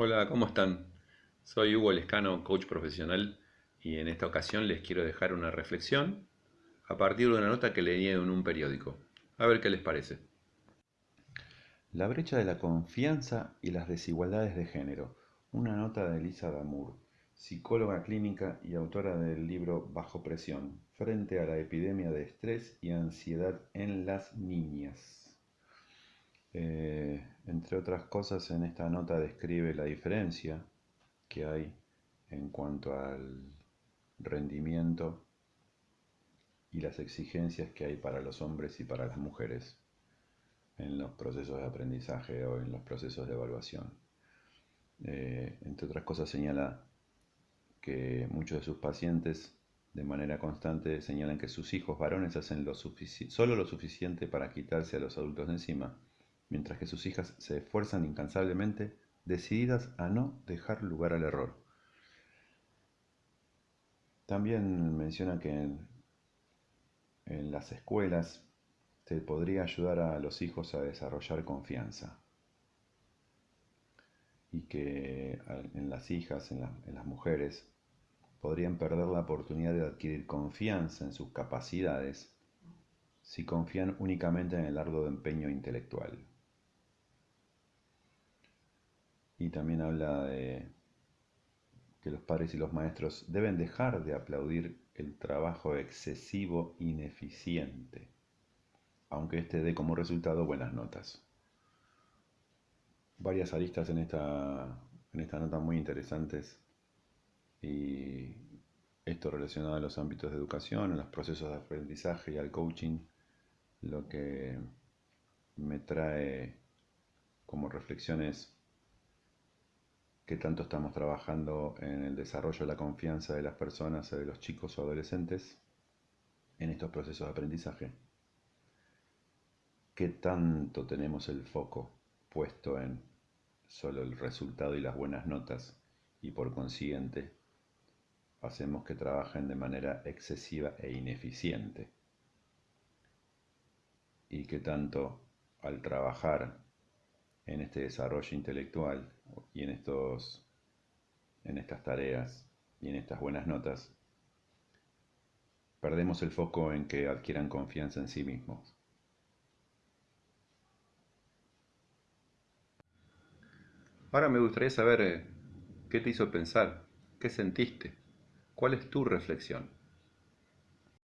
Hola, ¿cómo están? Soy Hugo Lescano, coach profesional, y en esta ocasión les quiero dejar una reflexión a partir de una nota que leí en un periódico. A ver qué les parece. La brecha de la confianza y las desigualdades de género. Una nota de Elisa Damour, psicóloga clínica y autora del libro Bajo presión, frente a la epidemia de estrés y ansiedad en las niñas. Eh, entre otras cosas, en esta nota describe la diferencia que hay en cuanto al rendimiento y las exigencias que hay para los hombres y para las mujeres en los procesos de aprendizaje o en los procesos de evaluación. Eh, entre otras cosas señala que muchos de sus pacientes de manera constante señalan que sus hijos varones hacen lo solo lo suficiente para quitarse a los adultos de encima mientras que sus hijas se esfuerzan incansablemente, decididas a no dejar lugar al error. También menciona que en, las escuelas se podría ayudar a los hijos a desarrollar confianza y que en las hijas, en, en las mujeres, podrían perder la oportunidad de adquirir confianza en sus capacidades si confían únicamente en el arduo empeño intelectual. Y también habla de que los padres y los maestros deben dejar de aplaudir el trabajo excesivo ineficiente, aunque este dé como resultado buenas notas. Varias aristas en esta, en esta nota muy interesantes y esto relacionado a los ámbitos de educación, a los procesos de aprendizaje y al coaching, lo que me trae como reflexiones qué tanto estamos trabajando en el desarrollo de la confianza de las personas, de los chicos o adolescentes, en estos procesos de aprendizaje. ¿Qué tanto tenemos el foco puesto en solo el resultado y las buenas notas y por consiguiente hacemos que trabajen de manera excesiva e ineficiente? ¿Y qué tanto al trabajar en este desarrollo intelectual y en, estos, en estas tareas y en estas buenas notas, perdemos el foco en que adquieran confianza en sí mismos. Ahora me gustaría saber eh, qué te hizo pensar, qué sentiste, cuál es tu reflexión.